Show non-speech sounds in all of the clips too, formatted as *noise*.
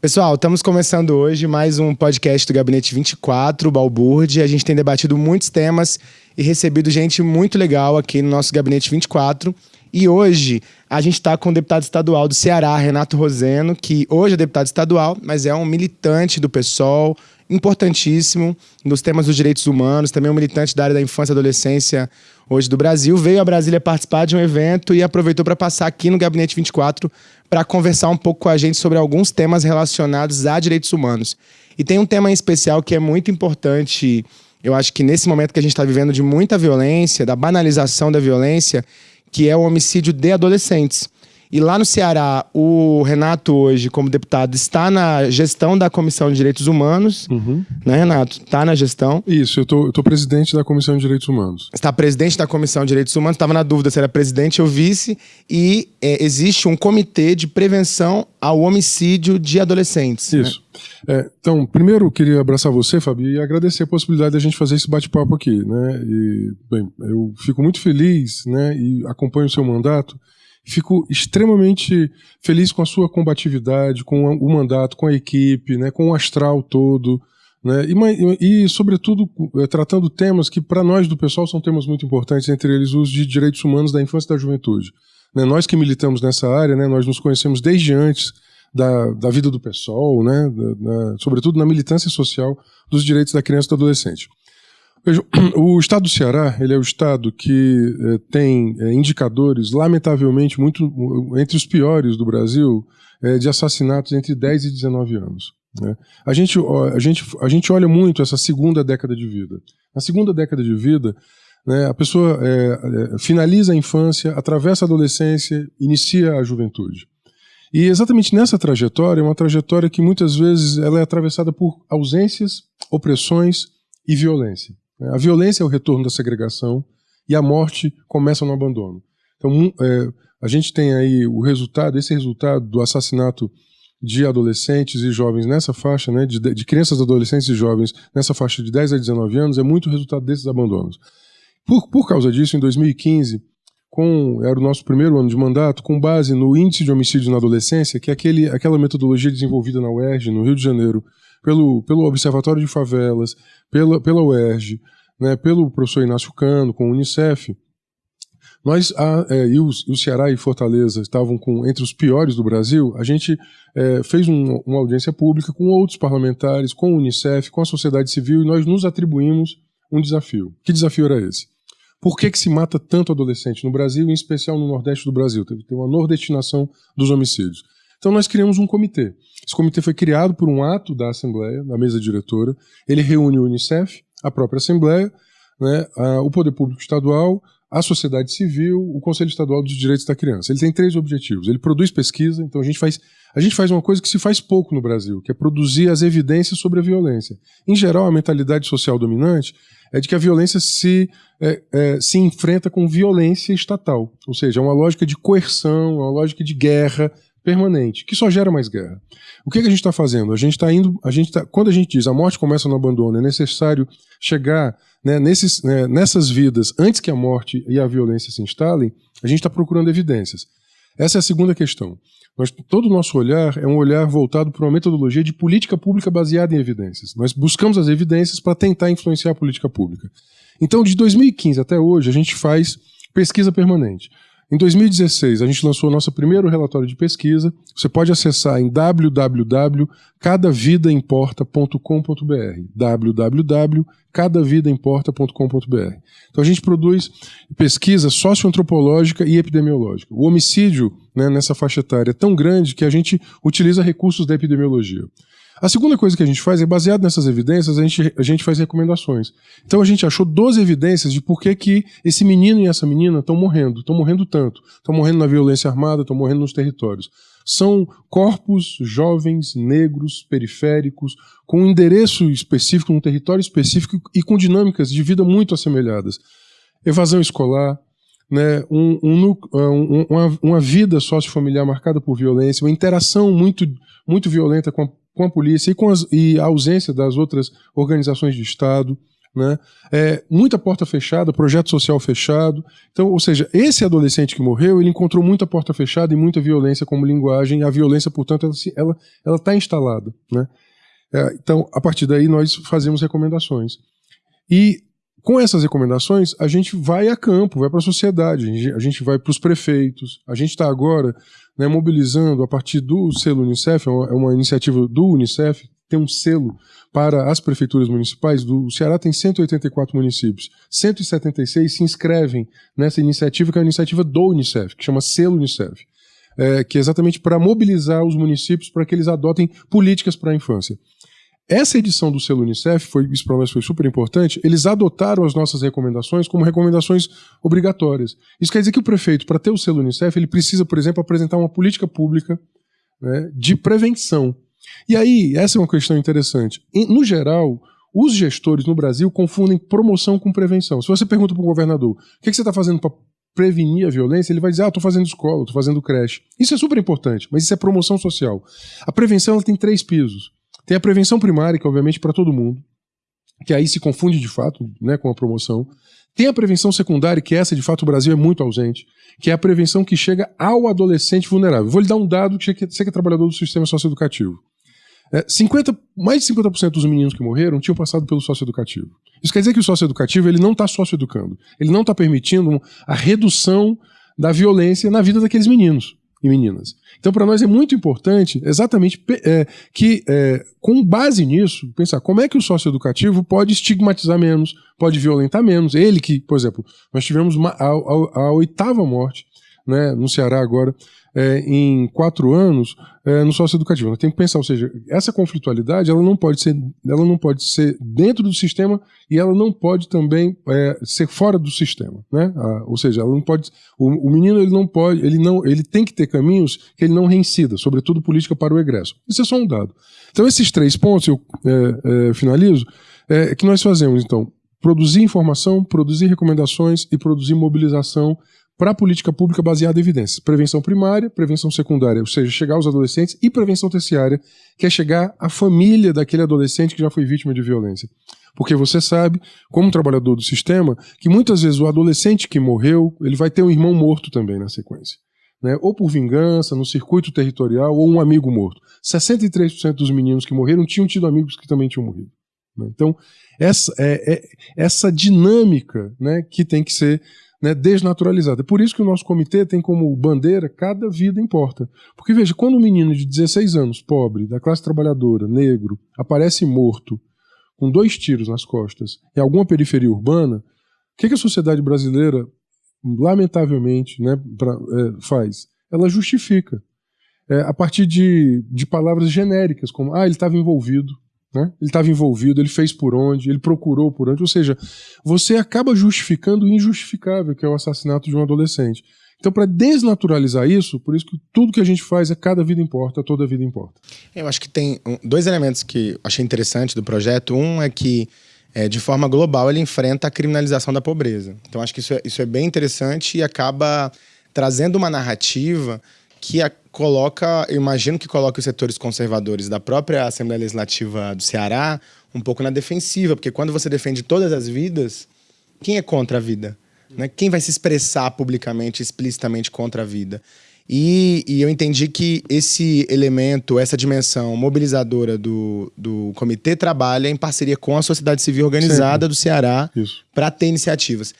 Pessoal, estamos começando hoje mais um podcast do Gabinete 24, Balburde. A gente tem debatido muitos temas e recebido gente muito legal aqui no nosso Gabinete 24. E hoje a gente está com o deputado estadual do Ceará, Renato Roseno, que hoje é deputado estadual, mas é um militante do PSOL, importantíssimo nos temas dos direitos humanos, também um militante da área da infância e adolescência hoje do Brasil. Veio a Brasília participar de um evento e aproveitou para passar aqui no Gabinete 24 para conversar um pouco com a gente sobre alguns temas relacionados a direitos humanos. E tem um tema em especial que é muito importante, eu acho que nesse momento que a gente está vivendo de muita violência, da banalização da violência, que é o homicídio de adolescentes. E lá no Ceará, o Renato, hoje, como deputado, está na gestão da Comissão de Direitos Humanos. Uhum. Né, Renato? Está na gestão. Isso, eu tô, tô presidente da Comissão de Direitos Humanos. Está presidente da Comissão de Direitos Humanos. Estava na dúvida se era presidente ou vice. E é, existe um comitê de prevenção ao homicídio de adolescentes. Né? Isso. Né? É, então, primeiro, eu queria abraçar você, Fabi, e agradecer a possibilidade da gente fazer esse bate-papo aqui. Né? E, bem, eu fico muito feliz né, e acompanho o seu mandato Fico extremamente feliz com a sua combatividade, com o mandato, com a equipe, né, com o astral todo. Né, e, e, sobretudo, eh, tratando temas que, para nós do pessoal, são temas muito importantes, entre eles os de direitos humanos da infância e da juventude. Né, nós que militamos nessa área, né, nós nos conhecemos desde antes da, da vida do pessoal, né, da, da, sobretudo na militância social dos direitos da criança e do adolescente. *clears throat* O estado do Ceará ele é o estado que é, tem é, indicadores, lamentavelmente, muito entre os piores do Brasil, é, de assassinatos entre 10 e 19 anos. Né? A, gente, a, gente, a gente olha muito essa segunda década de vida. Na segunda década de vida, né, a pessoa finaliza a infância, atravessa a adolescência, inicia a juventude. E exatamente nessa trajetória, é uma trajetória que muitas vezes ela é atravessada por ausências, opressões e violência. A violência é o retorno da segregação e a morte começa no abandono. Então, é, a gente tem aí o resultado, esse resultado do assassinato de adolescentes e jovens nessa faixa, né, de, de crianças, adolescentes e jovens nessa faixa de 10 a 19 anos, é muito resultado desses abandonos. Por, por causa disso, em 2015, com, era o nosso primeiro ano de mandato, com base no índice de homicídio na adolescência, que é aquele, aquela metodologia desenvolvida na UERJ, no Rio de Janeiro, pelo, pelo Observatório de Favelas, pela, pela UERJ, né, pelo professor Inácio Cano, com o Unicef, nós, a, é, e, o, o, Ceará e Fortaleza estavam com, entre os piores do Brasil, a gente é, fez um, uma audiência pública com outros parlamentares, com o Unicef, com a sociedade civil, e nós nos atribuímos um desafio. Que desafio era esse? Por que, que se mata tanto adolescente no Brasil, em especial no Nordeste do Brasil? Teve, uma nordestinação dos homicídios. Então nós criamos um comitê. Esse comitê foi criado por um ato da Assembleia, da mesa diretora. Ele reúne o Unicef, a própria Assembleia, né, a, o Poder Público Estadual, a sociedade civil, o Conselho Estadual dos Direitos da Criança. Ele tem três objetivos. Ele produz pesquisa, então a gente faz a gente faz uma coisa que se faz pouco no Brasil, que é produzir as evidências sobre a violência. Em geral, a mentalidade social dominante é de que a violência se, é, é, se enfrenta com violência estatal, ou seja, é uma lógica de coerção, é uma lógica de guerra, permanente, que só gera mais guerra. O que, que a gente está fazendo? A gente está indo, a gente tá, quando a gente diz a morte começa no abandono, é necessário chegar né, nesses, né, nessas vidas antes que a morte e a violência se instalem, a gente está procurando evidências. Essa é a segunda questão. Nós, todo o nosso olhar é um olhar voltado para uma metodologia de política pública baseada em evidências. Nós buscamos as evidências para tentar influenciar a política pública. Então, de 2015 até hoje, a gente faz pesquisa permanente. Em 2016, a gente lançou o nosso primeiro relatório de pesquisa. Você pode acessar em www.cadavidaimporta.com.br www.cadavidaimporta.com.br Então a gente produz pesquisa socioantropológica e epidemiológica. O homicídio né, nessa faixa etária é tão grande que a gente utiliza recursos da epidemiologia. A segunda coisa que a gente faz é, baseado nessas evidências, a gente, a gente faz recomendações. Então a gente achou 12 evidências de por que, que esse menino e essa menina estão morrendo, estão morrendo tanto, estão morrendo na violência armada, estão morrendo nos territórios. São corpos jovens, negros, periféricos, com um endereço específico, um território específico e com dinâmicas de vida muito assemelhadas. Evasão escolar, né, um, um, um, uma, uma, vida sociofamiliar marcada por violência, uma interação muito, muito violenta com a com a polícia e, com as, e a ausência das outras organizações de Estado, né? É, muita porta fechada, projeto social fechado. Então, ou seja, esse adolescente que morreu, ele encontrou muita porta fechada e muita violência como linguagem. A violência, portanto, ela está ela, ela tá instalada, né? É, então, a partir daí, nós fazemos recomendações. E com essas recomendações, a gente vai a campo, vai para a sociedade, a gente vai para os prefeitos. A gente está agora né, mobilizando a partir do selo Unicef, é uma, é uma iniciativa do Unicef, tem um selo para as prefeituras municipais. Do Ceará tem 184 municípios. 176 se inscrevem nessa iniciativa, que é a iniciativa do Unicef, que chama Selo Unicef. É, que é exatamente para mobilizar os municípios para que eles adotem políticas para a infância. Essa edição do selo Unicef, foi, isso para nós foi super importante, eles adotaram as nossas recomendações como recomendações obrigatórias. Isso quer dizer que o prefeito, para ter o selo Unicef, ele precisa, por exemplo, apresentar uma política pública né, de prevenção. E aí, essa é uma questão interessante. No geral, os gestores no Brasil confundem promoção com prevenção. Se você pergunta para o governador o que, você está fazendo para prevenir a violência, ele vai dizer: Ah, estou fazendo escola, estou fazendo creche. Isso é super importante, mas isso é promoção social. A prevenção tem três pisos. Tem a prevenção primária, que obviamente para todo mundo, que aí se confunde de fato né, com a promoção. Tem a prevenção secundária, que essa de fato o Brasil é muito ausente, que é a prevenção que chega ao adolescente vulnerável. Vou lhe dar um dado que você que é trabalhador do sistema socioeducativo. É, 50, mais de 50% dos meninos que morreram tinham passado pelo socioeducativo. Isso quer dizer que o socioeducativo ele não está socioeducando. Ele não está permitindo a redução da violência na vida daqueles meninos e meninas. Então, para nós é muito importante, exatamente, é, que é, com base nisso, pensar como é que o socioeducativo pode estigmatizar menos, pode violentar menos. Ele que, por exemplo, nós tivemos uma, a, a, a oitava morte né, no Ceará agora, é, em quatro anos é, no socioeducativo. Nós temos que pensar, ou seja, essa conflitualidade ela não pode ser, ela não pode ser dentro do sistema e ela não pode também é, ser fora do sistema, né? Ou seja, ela não pode, o, o, menino ele não pode, ele não, ele tem que ter caminhos que ele não reincida, sobretudo política para o egresso. Isso é só um dado. Então esses três pontos eu é, é, finalizo, é que nós fazemos então produzir informação, produzir recomendações e produzir mobilização para a política pública baseada em evidências. Prevenção primária, prevenção secundária, ou seja, chegar aos adolescentes, e prevenção terciária, que é chegar à família daquele adolescente que já foi vítima de violência. Porque você sabe, como trabalhador do sistema, que muitas vezes o adolescente que morreu, ele vai ter um irmão morto também na sequência. Né? Ou por vingança, no circuito territorial, ou um amigo morto. 63% dos meninos que morreram tinham tido amigos que também tinham morrido. Né? Então, essa, é, é, essa dinâmica né, que tem que ser né, desnaturalizada. É por isso que o nosso comitê tem como bandeira cada vida importa. Porque veja, quando um menino de 16 anos, pobre, da classe trabalhadora, negro, aparece morto, com dois tiros nas costas, em alguma periferia urbana, o que, que a sociedade brasileira, lamentavelmente, né, pra, é, faz? Ela justifica. É, a partir de, de palavras genéricas, como, ah, ele estava envolvido, né? Ele estava envolvido, ele fez por onde, ele procurou por onde. Ou seja, você acaba justificando o injustificável, que é o assassinato de um adolescente. Então, para desnaturalizar isso, por isso que tudo que a gente faz é cada vida importa, toda vida importa. Eu acho que tem dois elementos que achei interessante do projeto. Um é que, é, de forma global, ele enfrenta a criminalização da pobreza. Então, acho que isso é, isso é bem interessante e acaba trazendo uma narrativa que a, coloca, eu imagino que coloque os setores conservadores da própria Assembleia Legislativa do Ceará um pouco na defensiva, porque quando você defende todas as vidas, quem é contra a vida? Né? Quem vai se expressar publicamente, explicitamente contra a vida? E, e, eu entendi que esse elemento, essa dimensão mobilizadora do, do comitê trabalha em parceria com a sociedade civil organizada Sempre. do Ceará para ter iniciativas.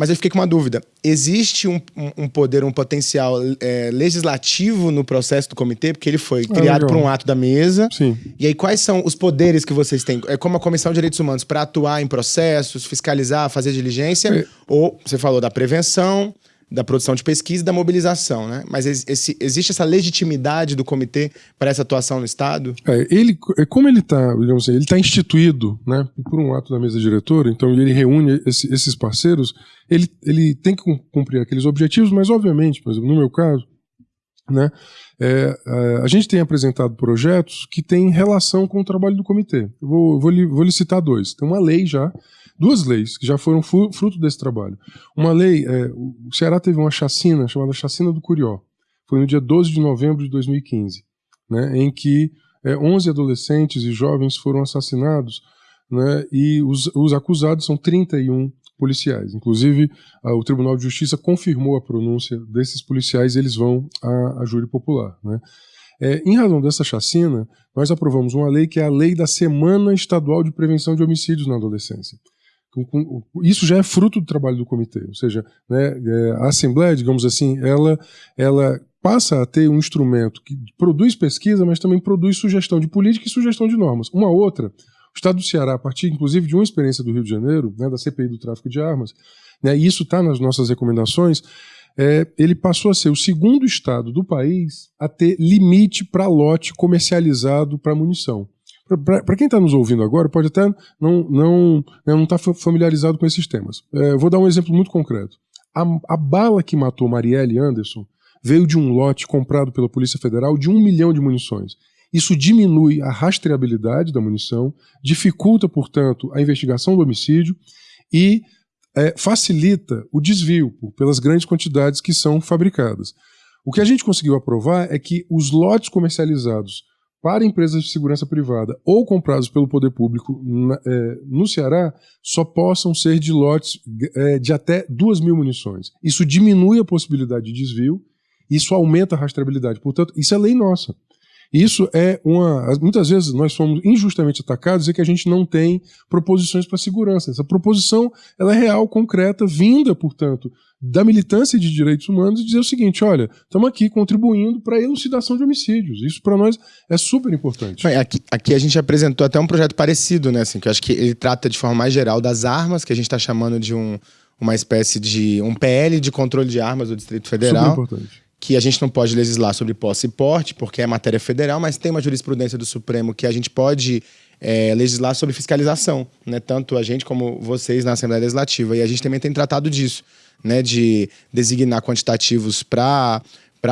Mas eu fiquei com uma dúvida. Existe um, um poder, um potencial é, legislativo no processo do comitê? Porque ele foi ah, criado por um ato da mesa. Sim. E aí, quais são os poderes que vocês têm? É como a Comissão de Direitos Humanos para atuar em processos, fiscalizar, fazer diligência? É. Ou você falou da prevenção, da produção de pesquisa e da mobilização, né? Mas esse, existe essa legitimidade do comitê para essa atuação no Estado? É, ele, é, como ele está, digamos assim, ele está instituído, né, por um ato da mesa diretora, então ele reúne esse, esses parceiros, ele, ele tem que cumprir aqueles objetivos, mas obviamente, por exemplo, no meu caso, né, é, é, a gente tem apresentado projetos que têm relação com o trabalho do comitê. Eu vou, vou, vou lhe citar dois. Tem uma lei já duas leis que já foram fruto desse trabalho. Uma lei, é, o Ceará teve uma chacina chamada Chacina do Curió. Foi no dia 12 de novembro de 2015, né, em que é, 11 adolescentes e jovens foram assassinados né, e os, os acusados são 31 policiais. Inclusive, o Tribunal de Justiça confirmou a pronúncia desses policiais, eles vão à, à júri popular. Né. É, em razão dessa chacina, nós aprovamos uma lei que é a Lei da Semana Estadual de Prevenção de Homicídios na Adolescência. Isso já é fruto do trabalho do comitê, ou seja, né, é, a Assembleia, digamos assim, ela, ela passa a ter um instrumento que produz pesquisa, mas também produz sugestão de política e sugestão de normas. Uma outra, o Estado do Ceará, a partir inclusive de uma experiência do Rio de Janeiro, né, da CPI do tráfico de armas, né, e isso está nas nossas recomendações, é, ele passou a ser o segundo estado do país a ter limite para lote comercializado para munição. Para quem está nos ouvindo agora, pode até não estar não, né, não tá familiarizado com esses temas. É, vou dar um exemplo muito concreto. A, a, bala que matou Marielle Anderson veio de um lote comprado pela Polícia Federal de um milhão de munições. Isso diminui a rastreabilidade da munição, dificulta, portanto, a investigação do homicídio e é, facilita o desvio pelas grandes quantidades que são fabricadas. O que a gente conseguiu aprovar é que os lotes comercializados para empresas de segurança privada ou comprados pelo poder público na, é, no Ceará só possam ser de lotes é, de até 2 mil munições. Isso diminui a possibilidade de desvio, isso aumenta a rastreabilidade. Portanto, isso é lei nossa. Isso é uma. Muitas vezes nós somos injustamente atacados e que a gente não tem proposições para segurança. Essa proposição ela é real, concreta, vinda, portanto, da militância de direitos humanos e dizer o seguinte: olha, estamos aqui contribuindo para a elucidação de homicídios. Isso para nós é super importante. Aqui, aqui, a gente apresentou até um projeto parecido, né? Assim, que eu acho que ele trata de forma mais geral das armas, que a gente está chamando de um, uma espécie de um PL de controle de armas do Distrito Federal. Super importante que a gente não pode legislar sobre posse e porte, porque é matéria federal, mas tem uma jurisprudência do Supremo que a gente pode é, legislar sobre fiscalização, né? tanto a gente como vocês na Assembleia Legislativa. E a gente também tem tratado disso, né? de designar quantitativos para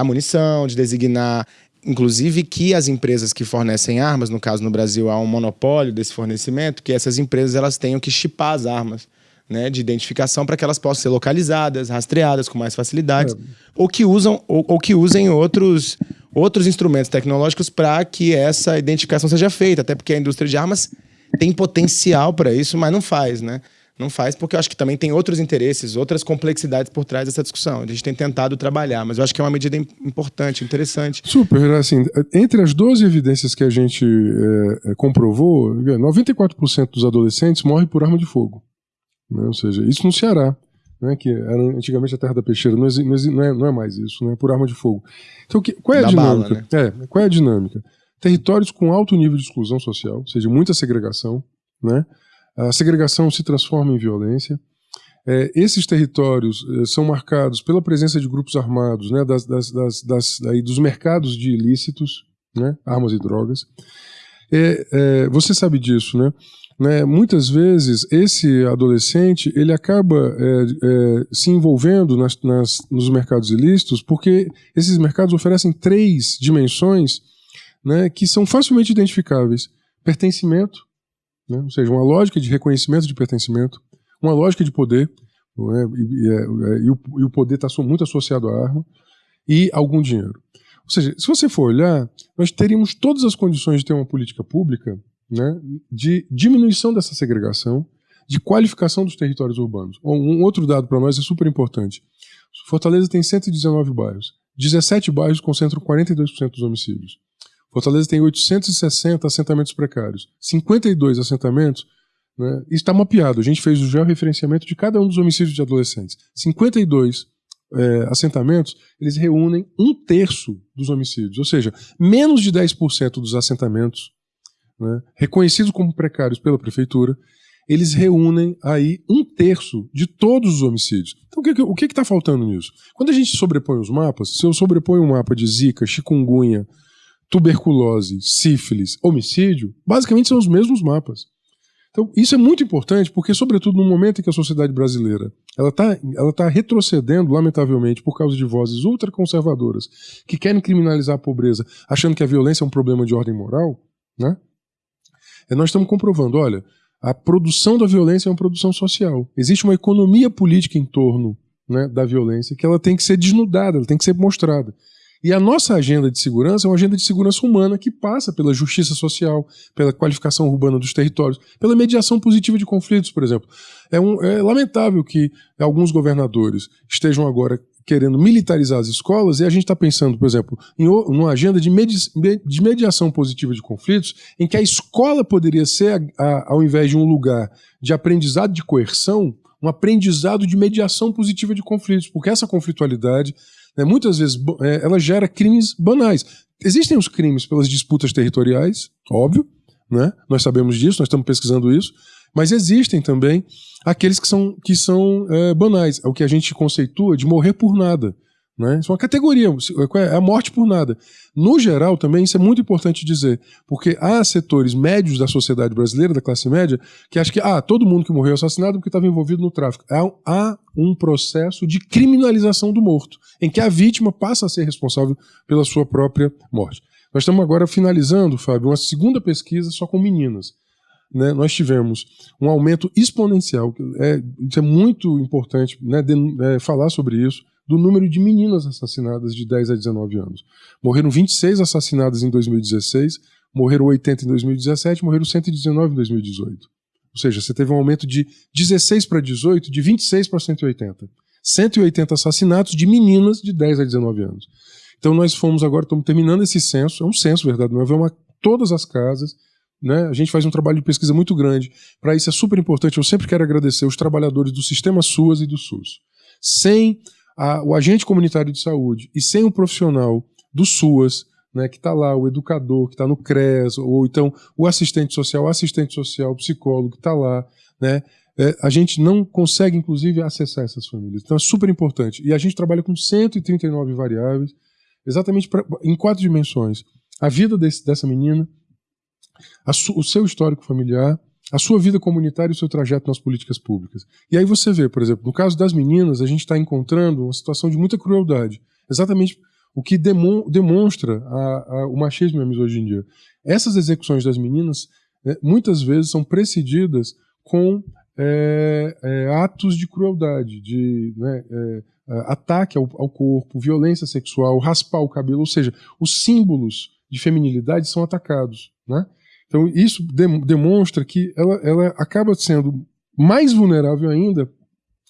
munição, de designar inclusive que as empresas que fornecem armas, no caso no Brasil há um monopólio desse fornecimento, que essas empresas elas tenham que chipar as armas né, de identificação para que elas possam ser localizadas, rastreadas com mais facilidade, é. ou que usam ou, ou, que usem outros outros instrumentos tecnológicos para que essa identificação seja feita, até porque a indústria de armas tem potencial para isso, mas não faz, né? Não faz porque eu acho que também tem outros interesses, outras complexidades por trás dessa discussão. A gente tem tentado trabalhar, mas eu acho que é uma medida importante, interessante. Super, assim, entre as 12 evidências que a gente é, comprovou, 94% dos adolescentes morrem por arma de fogo. Né? Ou seja, isso no Ceará, né? que era antigamente a terra da peixeira, não, não, é, não é mais isso, né? por arma de fogo. Então, que, qual é a da dinâmica? Bala, né? é, qual é a dinâmica? Territórios com alto nível de exclusão social, ou seja, muita segregação, né? a segregação se transforma em violência. É, esses territórios é, são marcados pela presença de grupos armados, né, das, das, das, das aí, dos mercados de ilícitos, né, armas e drogas. É, é você sabe disso, né? Né, muitas vezes esse adolescente ele acaba é, é, se envolvendo nas, nas, nos mercados ilícitos porque esses mercados oferecem três dimensões né, que são facilmente identificáveis: pertencimento, né, ou seja, uma lógica de reconhecimento de pertencimento, uma lógica de poder, né, e, é, e, o, e, o, poder está muito associado à arma, e algum dinheiro. Ou seja, se você for olhar, nós teríamos todas as condições de ter uma política pública né, de diminuição dessa segregação, de qualificação dos territórios urbanos. Um outro dado para nós é super importante. Fortaleza tem 119 bairros. 17 bairros concentram 42% dos homicídios. Fortaleza tem 860 assentamentos precários. 52 assentamentos, né, está mapeado. A gente fez o georreferenciamento de cada um dos homicídios de adolescentes. 52 é, assentamentos, eles reúnem um terço dos homicídios. Ou seja, menos de 10% dos assentamentos né, reconhecidos como precários pela prefeitura, eles reúnem aí um terço de todos os homicídios. Então o que está faltando nisso? Quando a gente sobrepõe os mapas, se eu sobreponho um mapa de zika, chikungunya, tuberculose, sífilis, homicídio, basicamente são os mesmos mapas. Então, isso é muito importante porque, sobretudo no momento em que a sociedade brasileira ela está ela tá retrocedendo, lamentavelmente, por causa de vozes ultraconservadoras que querem criminalizar a pobreza, achando que a violência é um problema de ordem moral, né? É, nós estamos comprovando, olha, a produção da violência é uma produção social. Existe uma economia política em torno né, da violência que ela tem que ser desnudada, ela tem que ser mostrada. E a nossa agenda de segurança é uma agenda de segurança humana que passa pela justiça social, pela qualificação urbana dos territórios, pela mediação positiva de conflitos, por exemplo. É, um, é lamentável que alguns governadores estejam agora querendo militarizar as escolas, e a gente está pensando, por exemplo, em uma agenda de, medi de, mediação positiva de conflitos, em que a escola poderia ser, a, a, ao invés de um lugar de aprendizado de coerção, um aprendizado de mediação positiva de conflitos, porque essa conflitualidade, né, muitas vezes, é, ela gera crimes banais. Existem os crimes pelas disputas territoriais, óbvio, né? nós sabemos disso, nós estamos pesquisando isso, mas existem também aqueles que são, que são é, banais. É o que a gente conceitua de morrer por nada. Né? Isso é uma categoria, é a morte por nada. No geral, também, isso é muito importante dizer, porque há setores médios da sociedade brasileira, da classe média, que acham que ah, todo mundo que morreu é assassinado porque estava envolvido no tráfico. Há um processo de criminalização do morto, em que a vítima passa a ser responsável pela sua própria morte. Nós estamos agora finalizando, Fábio, uma segunda pesquisa só com meninas né, nós tivemos um aumento exponencial, é, isso é muito importante né, de, é, falar sobre isso, do número de meninas assassinadas de 10 a 19 anos. Morreram 26 assassinadas em 2016, morreram 80 em 2017, morreram 119 em 2018. Ou seja, você teve um aumento de 16 para 18, de 26 para 180. 180 assassinatos de meninas de 10 a 19 anos. Então nós fomos agora, estamos terminando esse censo, é um censo, verdade, não é? A todas as casas, né? A gente faz um trabalho de pesquisa muito grande. Para isso é super importante. Eu sempre quero agradecer os trabalhadores do sistema SUAS e do SUS. Sem a, o agente comunitário de saúde e sem o profissional do SUAS, né, que está lá, o educador que está no CRES, ou então o assistente social, o assistente social, o psicólogo que está lá, né, é, a gente não consegue, inclusive, acessar essas famílias. Então é super importante. E a gente trabalha com 139 variáveis, exatamente pra, em quatro dimensões. A vida desse, dessa menina, o seu histórico familiar, a sua vida comunitária e o seu trajeto nas políticas públicas. E aí você vê, por exemplo, no caso das meninas, a gente está encontrando uma situação de muita crueldade. Exatamente o que demonstra a, a, o machismo e a misoginia. Essas execuções das meninas né, muitas vezes são precedidas com é, é, atos de crueldade, de né, é, ataque ao, ao corpo, violência sexual, raspar o cabelo, ou seja, os símbolos de feminilidade são atacados. Né? Então, isso demonstra que ela, ela acaba sendo mais vulnerável ainda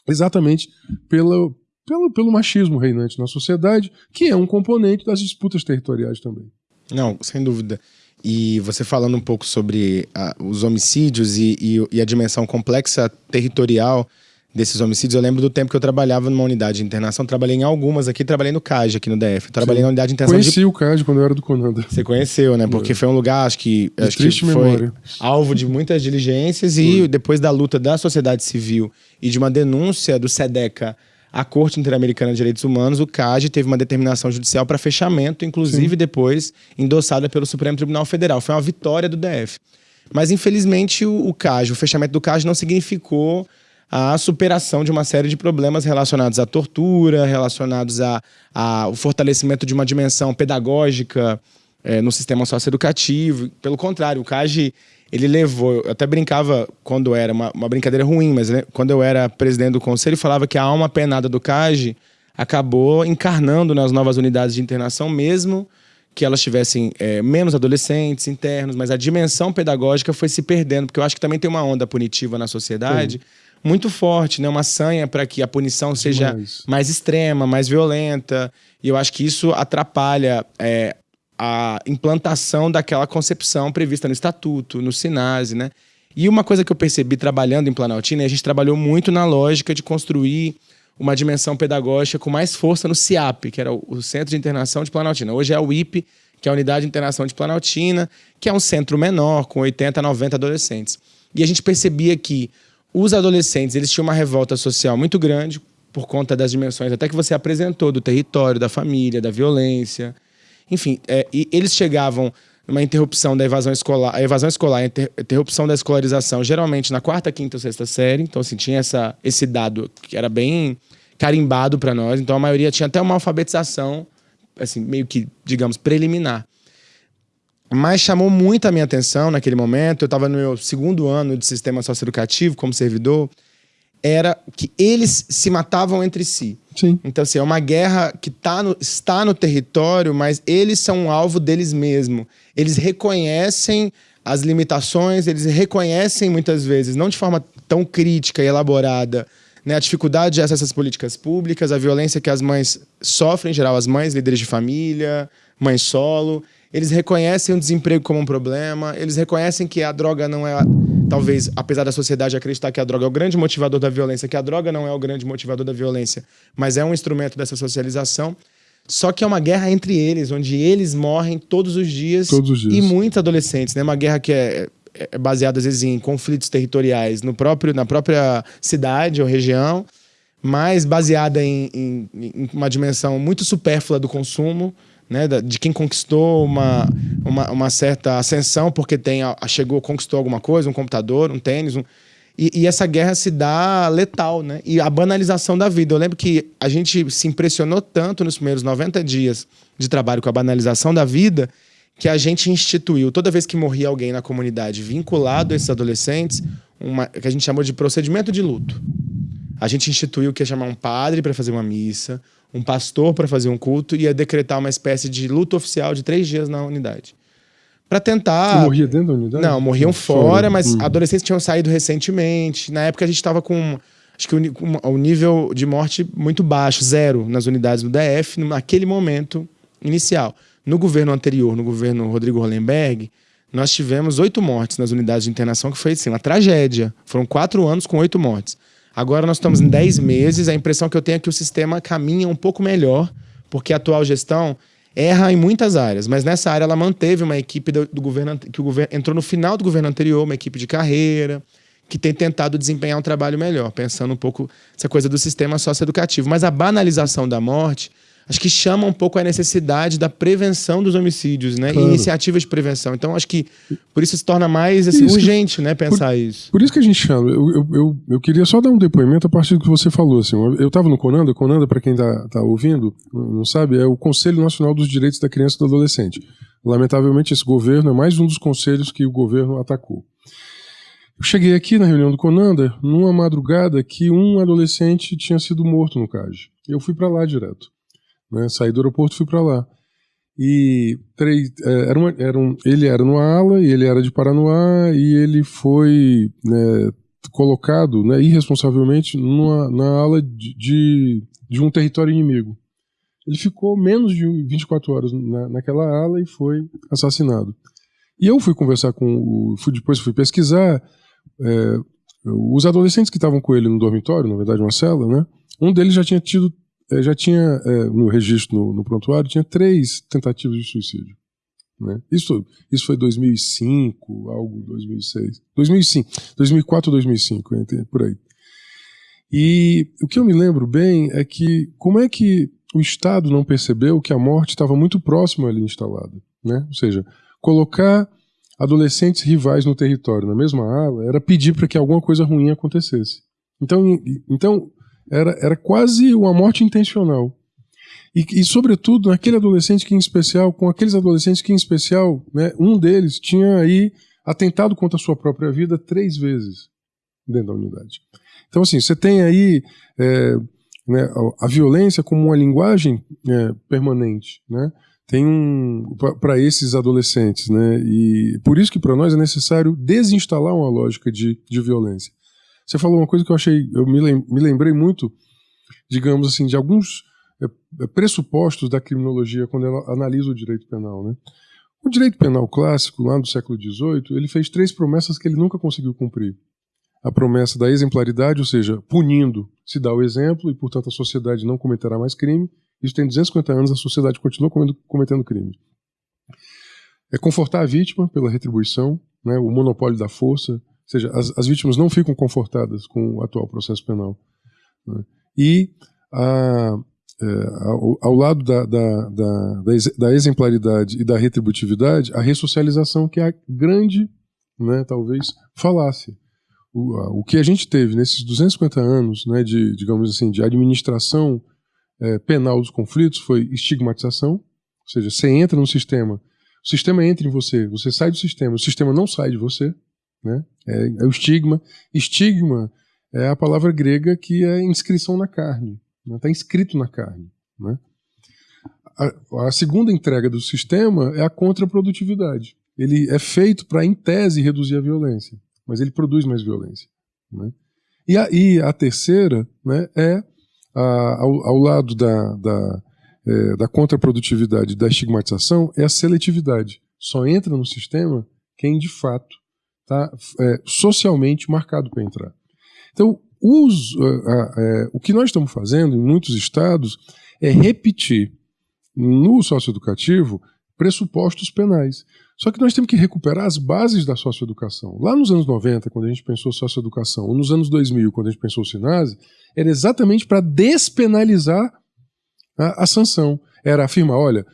exatamente pela, pelo, pelo machismo reinante na sociedade, que é um componente das disputas territoriais também. Não, sem dúvida. E você falando um pouco sobre a, os homicídios e, e, e, a dimensão complexa territorial desses homicídios, eu lembro do tempo que eu trabalhava numa unidade de internação, trabalhei em algumas aqui, trabalhei no CAG aqui no DF, trabalhei Sim. na unidade de internação Conheci de... o CAG quando eu era do Conanda. Você conheceu, né? Porque foi um lugar, acho que, acho que foi memória. alvo de muitas diligências e depois da luta da sociedade civil e de uma denúncia do SEDECA à Corte Interamericana de Direitos Humanos, o CAG teve uma determinação judicial para fechamento, inclusive Sim. depois endossada pelo Supremo Tribunal Federal. Foi uma vitória do DF. Mas, infelizmente, o, o CAG, o fechamento do CAG não significou a superação de uma série de problemas relacionados à tortura, relacionados ao fortalecimento de uma dimensão pedagógica é, no sistema socioeducativo. Pelo contrário, o CAGE ele levou, eu até brincava quando era, uma, uma brincadeira ruim, mas né, quando eu era presidente do conselho, falava que a alma penada do CAGE acabou encarnando nas novas unidades de internação, mesmo que elas tivessem é, menos adolescentes internos, mas a dimensão pedagógica foi se perdendo, porque eu acho que também tem uma onda punitiva na sociedade. Sim muito forte, né? Uma sanha para que a punição seja Demais. mais extrema, mais violenta. E eu acho que isso atrapalha é, a implantação daquela concepção prevista no estatuto, no SINASE, né? E uma coisa que eu percebi trabalhando em Planaltina, a gente trabalhou muito na lógica de construir uma dimensão pedagógica com mais força no CIAP, que era o Centro de Internação de Planaltina. Hoje é o IP, que é a Unidade de Internação de Planaltina, que é um centro menor, com 80, 90 adolescentes. E a gente percebia que os adolescentes, eles tinham uma revolta social muito grande por conta das dimensões, até que você apresentou, do território, da família, da violência. Enfim, é, e eles chegavam numa interrupção da evasão escolar, a evasão escolar, a interrupção da escolarização, geralmente na quarta, quinta ou sexta série. Então, assim, tinha essa, esse dado que era bem carimbado para nós. Então, a maioria tinha até uma alfabetização, assim, meio que, digamos, preliminar. Mas chamou muito a minha atenção naquele momento, eu estava no meu segundo ano de sistema socioeducativo como servidor, era que eles se matavam entre si. Sim. Então, assim, é uma guerra que tá no, está no território, mas eles são um alvo deles mesmos. Eles reconhecem as limitações, eles reconhecem muitas vezes, não de forma tão crítica e elaborada, né, a dificuldade de acesso às políticas públicas, a violência que as mães sofrem, em geral, as mães, líderes de família, mães solo. Eles reconhecem o desemprego como um problema, eles reconhecem que a droga não é, talvez, apesar da sociedade acreditar que a droga é o grande motivador da violência, que a droga não é o grande motivador da violência, mas é um instrumento dessa socialização. Só que é uma guerra entre eles, onde eles morrem todos os dias. Todos os dias. E muitos adolescentes, né? Uma guerra que é, é baseada, às vezes, em conflitos territoriais no próprio, na própria cidade ou região, mas baseada em, em, em uma dimensão muito supérflua do consumo, né? De quem conquistou uma, uma, uma certa ascensão porque tem, chegou, conquistou alguma coisa, um computador, um tênis, um e, e, essa guerra se dá letal, né? E a banalização da vida. Eu lembro que a gente se impressionou tanto nos primeiros 90 dias de trabalho com a banalização da vida que a gente instituiu, toda vez que morria alguém na comunidade vinculado a esses adolescentes, uma, que a gente chamou de procedimento de luto. A gente instituiu que ia chamar um padre para fazer uma missa, um pastor para fazer um culto e ia decretar uma espécie de luto oficial de três dias na unidade para tentar. Você morria dentro da unidade? Não, morriam fora, mas hum. adolescentes tinham saído recentemente. Na época a gente estava com acho que o, o, nível de morte muito baixo, zero nas unidades do DF, naquele momento inicial. No governo anterior, no governo Rodrigo Hollenberg, nós tivemos oito mortes nas unidades de internação, que foi assim, uma tragédia. Foram quatro anos com oito mortes. Agora nós estamos em dez meses, a impressão que eu tenho é que o sistema caminha um pouco melhor, porque a atual gestão erra em muitas áreas, mas nessa área ela manteve uma equipe do, do governo que o governo entrou no final do governo anterior, uma equipe de carreira, que tem tentado desempenhar um trabalho melhor, pensando um pouco essa coisa do sistema socioeducativo. Mas a banalização da morte acho que chama um pouco a necessidade da prevenção dos homicídios, né? Claro. E iniciativas de prevenção. Então, acho que por isso se torna mais assim, urgente, né? Pensar por, isso. Por isso que a gente chama. Eu, eu, eu, eu, queria só dar um depoimento a partir do que você falou. Assim, eu estava no Conanda. Conanda, para quem está tá ouvindo, não sabe, é o Conselho Nacional dos Direitos da Criança e do Adolescente. Lamentavelmente, esse governo é mais um dos conselhos que o governo atacou. Eu cheguei aqui na reunião do Conanda numa madrugada que um adolescente tinha sido morto no CAG. Eu fui para lá direto. Né? Saí do aeroporto e fui para lá. E três, é, era uma, era um, ele era no ala, e ele era de Paranoá, e ele foi né, colocado né, irresponsavelmente numa, na ala de, de, de, um território inimigo. Ele ficou menos de 24 horas na, naquela ala e foi assassinado. E eu fui conversar com o. Fui, depois fui pesquisar. É, os adolescentes que estavam com ele no dormitório, na verdade, uma cela, né? Um deles já tinha tido é, já tinha, é, no registro, no, no, prontuário, tinha três tentativas de suicídio. Né? Isso, isso foi 2005, algo 2006. 2005, 2004 ou 2005, por aí. E o que eu me lembro bem é que como é que o Estado não percebeu que a morte estava muito próxima ali instalada? Né? Ou seja, colocar adolescentes rivais no território, na mesma ala, era pedir para que alguma coisa ruim acontecesse. Então, então era, era quase uma morte intencional. E, e, sobretudo, naquele adolescente que, em especial, com aqueles adolescentes que, em especial, né, um deles tinha aí atentado contra a sua própria vida três vezes dentro da unidade. Então, assim, você tem aí é, né, a, violência como uma linguagem é, permanente, né? Tem um para esses adolescentes, né? E por isso que para nós é necessário desinstalar uma lógica de, de violência. Você falou uma coisa que eu achei, eu me lembrei muito, digamos assim, de alguns é, é, pressupostos da criminologia quando ela analisa o direito penal, né? O direito penal clássico, lá do século XVIII, ele fez três promessas que ele nunca conseguiu cumprir. A promessa da exemplaridade, ou seja, punindo se dá o exemplo e, portanto, a sociedade não cometerá mais crime. Isso tem 250 anos, a sociedade continua cometendo crime. É confortar a vítima pela retribuição, né, o monopólio da força, seja, as, as vítimas não ficam confortadas com o atual processo penal. Né? E a, é, ao, ao, lado da, da, da, da, exemplaridade e da retributividade, a ressocialização, que é a grande, né, talvez, falácia. O, a, o que a gente teve nesses 250 anos né, de, digamos assim, de administração é, penal dos conflitos foi estigmatização, ou seja, você entra no sistema, o sistema entra em você, você sai do sistema, o sistema não sai de você, né? É, é, o estigma. Estigma é a palavra grega que é inscrição na carne. está né? inscrito na carne. Né? A, a, segunda entrega do sistema é a contraprodutividade. Ele é feito para, em tese, reduzir a violência, mas ele produz mais violência. Né? E, a, a terceira né, é, a, ao, ao, lado da, da, é, da contraprodutividade da estigmatização, é a seletividade. Só entra no sistema quem, de fato, está é, socialmente marcado para entrar. Então, os, é, o que nós estamos fazendo em muitos estados é repetir no socioeducativo pressupostos penais. Só que nós temos que recuperar as bases da socioeducação. Lá nos anos 90, quando a gente pensou socioeducação, ou nos anos 2000, quando a gente pensou SINASE, era exatamente para despenalizar a, a sanção. Era afirmar, olha,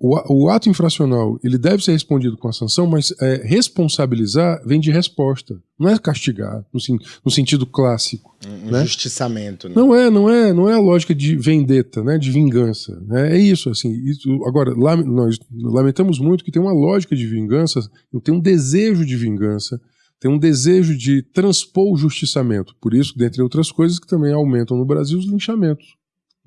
o, o, ato infracional ele deve ser respondido com a sanção, mas é, responsabilizar vem de resposta, não é castigar no, no sentido clássico. Um né? justiçamento. Né? Não é, não é, não é a lógica de vendetta, né, de vingança. Né? É isso, assim. Isso, agora, lá, nós lamentamos muito que tem uma lógica de vingança, tem um desejo de vingança, tem um desejo de transpor o justiçamento. Por isso, dentre outras coisas, que também aumentam no Brasil os linchamentos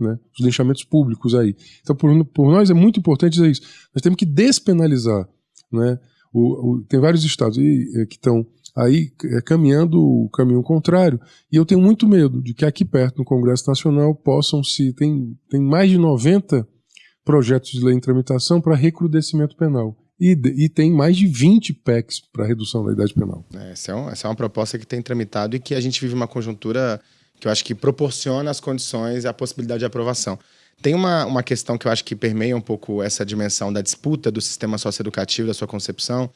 né, os linchamentos públicos aí. Então, por, por, nós é muito importante dizer isso. Nós temos que despenalizar. Né, o, o, tem vários estados aí, é, que estão aí é, caminhando o caminho contrário, e eu tenho muito medo de que aqui perto, no Congresso Nacional, possam se. Tem, tem mais de 90 projetos de lei em tramitação para recrudescimento penal. E, e, tem mais de 20 PECs para redução da idade penal. É, essa, é um, essa é uma proposta que tem tramitado e que a gente vive uma conjuntura que eu acho que proporciona as condições e a possibilidade de aprovação. Tem uma, uma questão que eu acho que permeia um pouco essa dimensão da disputa do sistema socioeducativo, da sua concepção.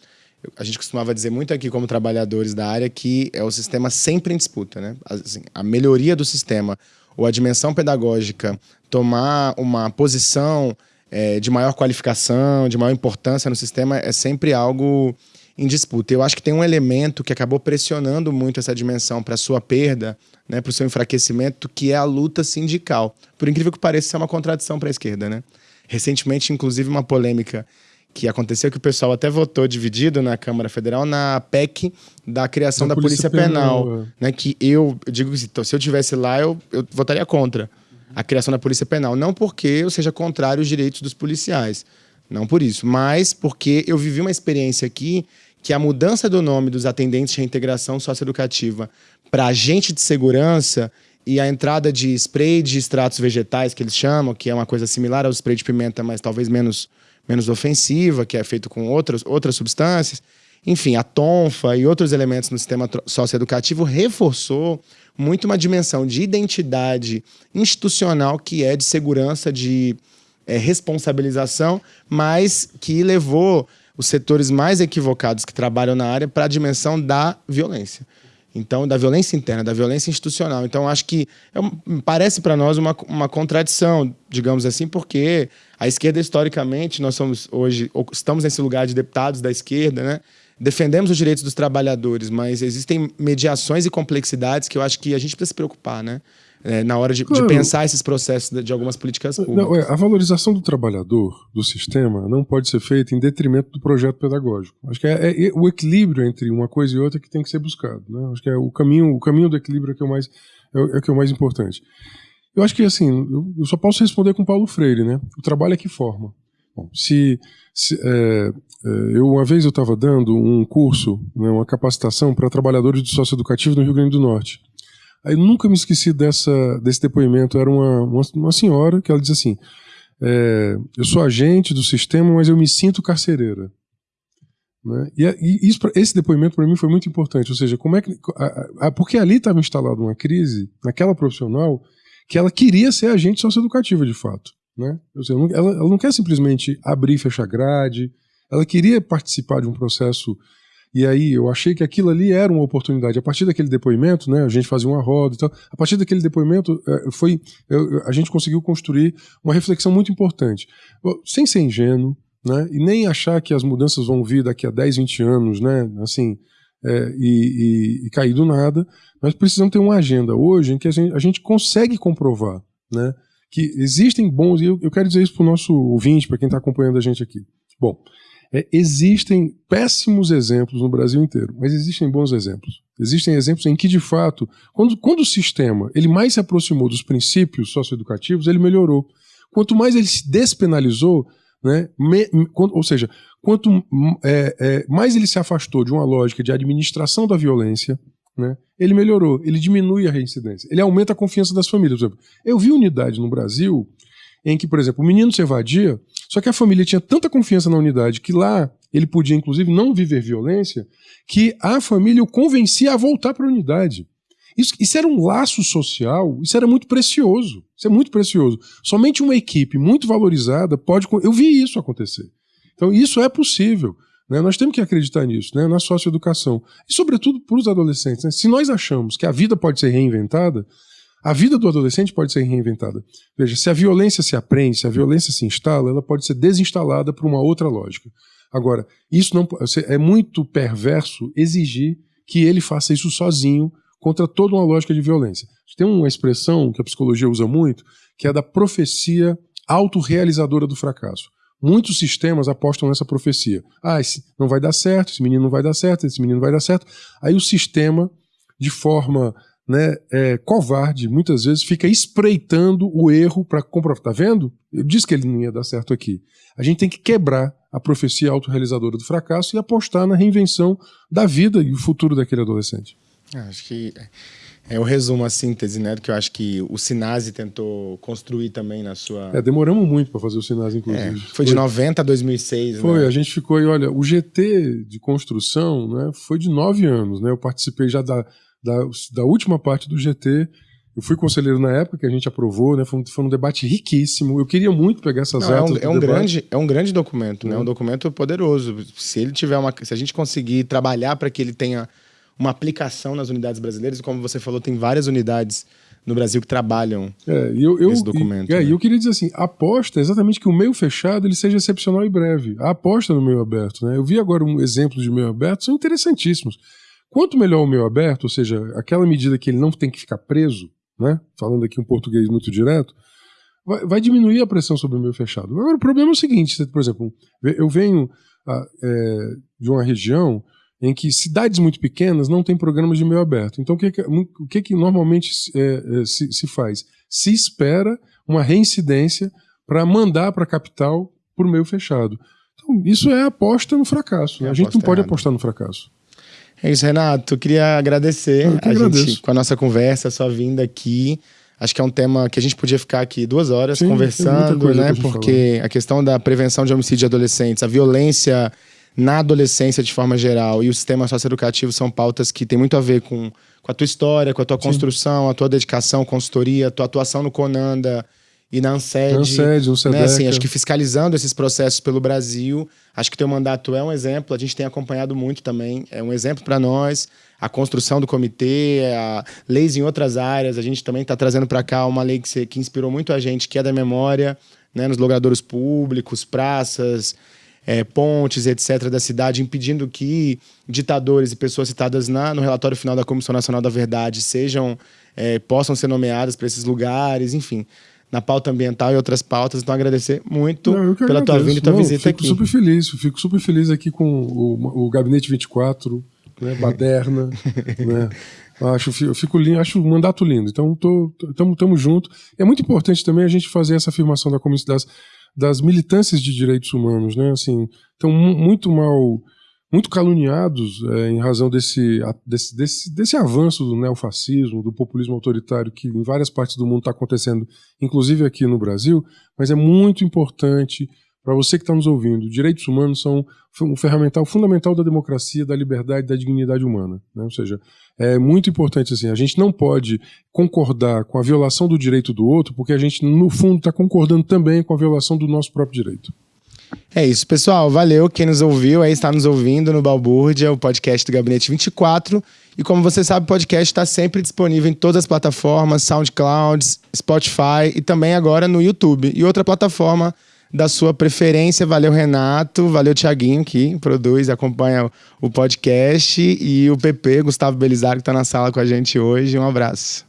A gente costumava dizer muito aqui, como trabalhadores da área, que é o sistema sempre em disputa. Né? Assim, a melhoria do sistema ou a dimensão pedagógica tomar uma posição é, de maior qualificação, de maior importância no sistema é sempre algo em disputa. Eu acho que tem um elemento que acabou pressionando muito essa dimensão para sua perda, né, para o seu enfraquecimento, que é a luta sindical. Por incrível que pareça, isso é uma contradição para a esquerda. Né? Recentemente, inclusive, uma polêmica que aconteceu que o pessoal até votou dividido na Câmara Federal na PEC da criação da, da Polícia, Polícia, Penal, Penal é. né, que eu, eu digo assim, se eu tivesse lá, eu, eu votaria contra a criação da Polícia Penal. Não porque eu seja contrário aos direitos dos policiais, não por isso, mas porque eu vivi uma experiência aqui que a mudança do nome dos atendentes de reintegração socioeducativa para agente de segurança e a entrada de spray de extratos vegetais, que eles chamam, que é uma coisa similar ao spray de pimenta, mas talvez menos, menos ofensiva, que é feito com outras, outras substâncias. Enfim, a tonfa e outros elementos no sistema socioeducativo reforçou muito uma dimensão de identidade institucional que é de segurança, de é, responsabilização, mas que levou os setores mais equivocados que trabalham na área para a dimensão da violência. Então, da violência interna, da violência institucional. Então, acho que é, parece para nós uma, uma contradição, digamos assim, porque a esquerda, historicamente, nós somos hoje, estamos nesse lugar de deputados da esquerda, né? Defendemos os direitos dos trabalhadores, mas existem mediações e complexidades que eu acho que a gente precisa se preocupar, né? é, na hora de, claro. de, pensar esses processos de, algumas políticas públicas. Não, é, a valorização do trabalhador, do sistema, não pode ser feita em detrimento do projeto pedagógico. Acho que é, é, o equilíbrio entre uma coisa e outra que tem que ser buscado. Né? Acho que é o caminho, o caminho do equilíbrio é que é o mais, é, é que é o mais importante. Eu acho que assim, eu, eu só posso responder com Paulo Freire, né? O trabalho é que forma. Se, se é, é, eu uma vez eu estava dando um curso, né, uma capacitação para trabalhadores do socioeducativo no Rio Grande do Norte. Aí nunca me esqueci dessa, desse depoimento. Era uma, uma, uma senhora que ela diz assim: é, Eu sou agente do sistema, mas eu me sinto carcereira. Né? E, e isso, esse depoimento para mim foi muito importante. Ou seja, como é que. A, a, porque ali estava instalada uma crise, naquela profissional, que ela queria ser agente socioeducativa de fato. Né? Seja, ela, ela não quer simplesmente abrir e fechar grade, ela queria participar de um processo e aí eu achei que aquilo ali era uma oportunidade. A partir daquele depoimento, né, a gente fazia uma roda e tal. A partir daquele depoimento, é, foi, a gente conseguiu construir uma reflexão muito importante. Sem ser ingênuo, né, e nem achar que as mudanças vão vir daqui a 10, 20 anos, né, assim, é, e, e, e, cair do nada, nós precisamos ter uma agenda hoje em que a gente, a gente consegue comprovar, né, que existem bons, e eu, eu quero dizer isso para o nosso ouvinte, para quem está acompanhando a gente aqui. Bom, É, existem péssimos exemplos no Brasil inteiro, mas existem bons exemplos. Existem exemplos em que, de fato, quando, quando o sistema ele mais se aproximou dos princípios socioeducativos, ele melhorou. Quanto mais ele se despenalizou, né, me, ou seja, quanto é, é, mais ele se afastou de uma lógica de administração da violência, né, ele melhorou, ele diminui a reincidência, ele aumenta a confiança das famílias. Por exemplo, eu vi unidade no Brasil em que, por exemplo, o menino se evadia, só que a família tinha tanta confiança na unidade que lá ele podia, inclusive, não viver violência, que a família o convencia a voltar para a unidade. Isso, isso, era um laço social, isso era muito precioso. Isso é muito precioso. Somente uma equipe muito valorizada pode. Eu vi isso acontecer. Então, isso é possível. Né? Nós temos que acreditar nisso, né? na socioeducação. E, sobretudo, para os adolescentes. Né? Se nós achamos que a vida pode ser reinventada, a vida do adolescente pode ser reinventada. Veja, se a violência se aprende, se a violência se instala, ela pode ser desinstalada por uma outra lógica. Agora, isso não é muito perverso exigir que ele faça isso sozinho contra toda uma lógica de violência. Tem uma expressão que a psicologia usa muito, que é da profecia autorrealizadora do fracasso. Muitos sistemas apostam nessa profecia. Ah, esse não vai dar certo, esse menino não vai dar certo, esse menino não vai dar certo. Aí o sistema, de forma né, é, covarde, muitas vezes fica espreitando o erro para comprovar. Tá vendo? Eu disse que ele não ia dar certo aqui. A gente tem que quebrar a profecia autorrealizadora do fracasso e apostar na reinvenção da vida e o futuro daquele adolescente. Acho que é o resumo, a síntese, né, que eu acho que o Sinase tentou construir também na sua... É, demoramos muito para fazer o Sinase, inclusive. É, foi de foi, 90 a 2006, Foi, né? a gente ficou aí, olha, o GT de construção né, foi de nove anos, né, eu participei já da da, da última parte do GT. Eu fui conselheiro na época que a gente aprovou, né? Foi um, foi um debate riquíssimo. Eu queria muito pegar essas Não, atas. É um, é um grande, é um grande documento, né? É um documento poderoso. Se ele tiver uma, se a gente conseguir trabalhar para que ele tenha uma aplicação nas unidades brasileiras, como você falou, tem várias unidades no Brasil que trabalham é, eu, eu, esse documento. E, é, né? eu queria dizer assim, a aposta é exatamente que o meio fechado ele seja excepcional e breve. A aposta no meio aberto, né? Eu vi agora um exemplo de meio aberto, são interessantíssimos. Quanto melhor o meio aberto, ou seja, aquela medida que ele não tem que ficar preso, né? falando aqui um português muito direto, vai, vai diminuir a pressão sobre o meio fechado. Agora, o problema é o seguinte: por exemplo, eu venho ah, é, de uma região em que cidades muito pequenas não têm programas de meio aberto. Então, o que, que o que, que normalmente é, é, se, se faz? Se espera uma reincidência para mandar para a capital por meio fechado. Então, isso é aposta no fracasso. Né? a gente não pode errado. apostar no fracasso. É isso, Renato. Queria agradecer a gente com a nossa conversa, a sua vinda aqui. Acho que é um tema que a gente podia ficar aqui duas horas Sim, conversando, né? Porque falar. a questão da prevenção de homicídio de adolescentes, a violência na adolescência de forma geral e o sistema socioeducativo são pautas que têm muito a ver com, com a tua história, com a tua Sim. construção, a tua dedicação, consultoria, a tua atuação no Conanda e na ANSED. ANSED, o né, assim, acho que fiscalizando esses processos pelo Brasil. Acho que teu mandato é um exemplo, a gente tem acompanhado muito também, é um exemplo para nós. A construção do comitê, a leis em outras áreas, a gente também está trazendo para cá uma lei que, que inspirou muito a gente, que é da memória, né, nos logradouros públicos, praças, é, pontes, etc., da cidade, impedindo que ditadores e pessoas citadas na, no relatório final da Comissão Nacional da Verdade sejam, é, possam ser nomeadas para esses lugares, enfim na pauta ambiental e outras pautas. Então, agradecer muito Não, pela agradeço. tua vinda e tua Não, visita fico aqui. Fico super feliz, fico super feliz aqui com o, o Gabinete 24, né, Baderna, *laughs* né? Acho, eu fico lindo, acho o mandato lindo. Então, tô, tamo, tamo junto. É muito importante também a gente fazer essa afirmação da comissão das, militâncias de direitos humanos, né? Assim, estão muito mal muito caluniados é, em razão desse, desse, desse, desse avanço do neofascismo, do populismo autoritário que em várias partes do mundo está acontecendo, inclusive aqui no Brasil, mas é muito importante para você que está nos ouvindo, direitos humanos são um ferramental fundamental da democracia, da liberdade, da dignidade humana. Né? Ou seja, é muito importante assim, a gente não pode concordar com a violação do direito do outro, porque a gente, no fundo, está concordando também com a violação do nosso próprio direito. É isso, pessoal. Valeu quem nos ouviu, aí está nos ouvindo no Balbúrdia, o podcast do Gabinete 24. E como você sabe, o podcast está sempre disponível em todas as plataformas, SoundCloud, Spotify e também agora no YouTube. E outra plataforma da sua preferência. Valeu, Renato. Valeu, Tiaguinho, que produz e acompanha o podcast. E o PP, Gustavo Belisário, que está na sala com a gente hoje. Um abraço.